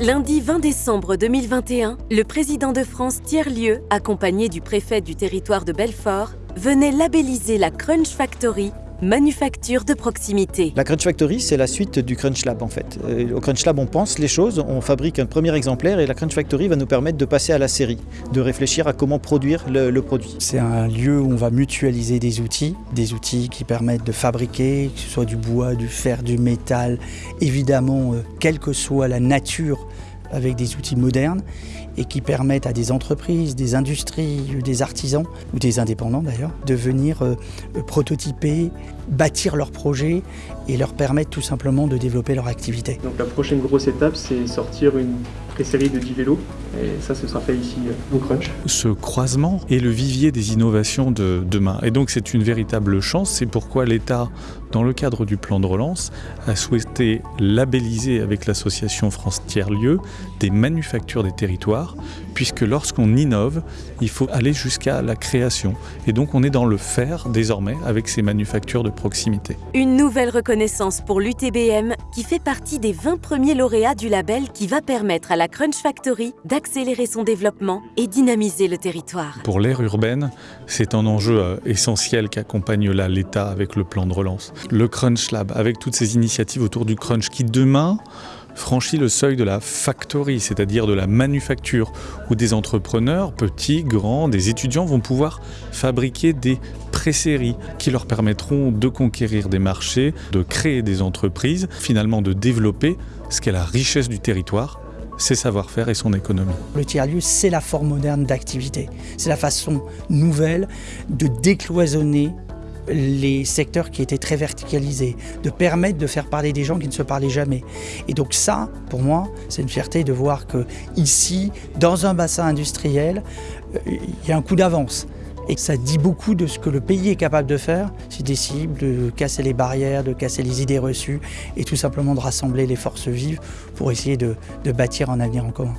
Lundi 20 décembre 2021, le président de France Tiers-Lieu, accompagné du préfet du territoire de Belfort, venait labelliser la Crunch Factory Manufacture de proximité. La Crunch Factory, c'est la suite du Crunch Lab en fait. Euh, au Crunch Lab, on pense les choses, on fabrique un premier exemplaire et la Crunch Factory va nous permettre de passer à la série, de réfléchir à comment produire le, le produit. C'est un lieu où on va mutualiser des outils, des outils qui permettent de fabriquer, que ce soit du bois, du fer, du métal, évidemment, euh, quelle que soit la nature avec des outils modernes et qui permettent à des entreprises, des industries, des artisans ou des indépendants d'ailleurs de venir euh, prototyper, bâtir leurs projets et leur permettre tout simplement de développer leur activité. Donc la prochaine grosse étape c'est sortir une pré-série de 10 vélos et ça ce sera fait ici euh, au Crunch. Ce croisement est le vivier des innovations de demain et donc c'est une véritable chance, c'est pourquoi l'État dans le cadre du plan de relance a souhaité labelliser avec l'association France Tiers-Lieux des manufactures des territoires puisque lorsqu'on innove, il faut aller jusqu'à la création. Et donc on est dans le faire désormais avec ces manufactures de proximité. Une nouvelle reconnaissance pour l'UTBM qui fait partie des 20 premiers lauréats du label qui va permettre à la Crunch Factory d'accélérer son développement et dynamiser le territoire. Pour l'ère urbaine, c'est un enjeu euh, essentiel qu'accompagne là l'État avec le plan de relance. Le Crunch Lab, avec toutes ces initiatives autour du crunch qui demain franchit le seuil de la factory, c'est-à-dire de la manufacture, où des entrepreneurs, petits, grands, des étudiants vont pouvoir fabriquer des pré-séries qui leur permettront de conquérir des marchés, de créer des entreprises, finalement de développer ce qu'est la richesse du territoire, ses savoir-faire et son économie. Le tiers-lieu, c'est la forme moderne d'activité. C'est la façon nouvelle de décloisonner les secteurs qui étaient très verticalisés, de permettre de faire parler des gens qui ne se parlaient jamais. Et donc ça, pour moi, c'est une fierté de voir que ici, dans un bassin industriel, euh, il y a un coup d'avance. Et ça dit beaucoup de ce que le pays est capable de faire, s'il décide de casser les barrières, de casser les idées reçues et tout simplement de rassembler les forces vives pour essayer de, de bâtir un avenir en commun.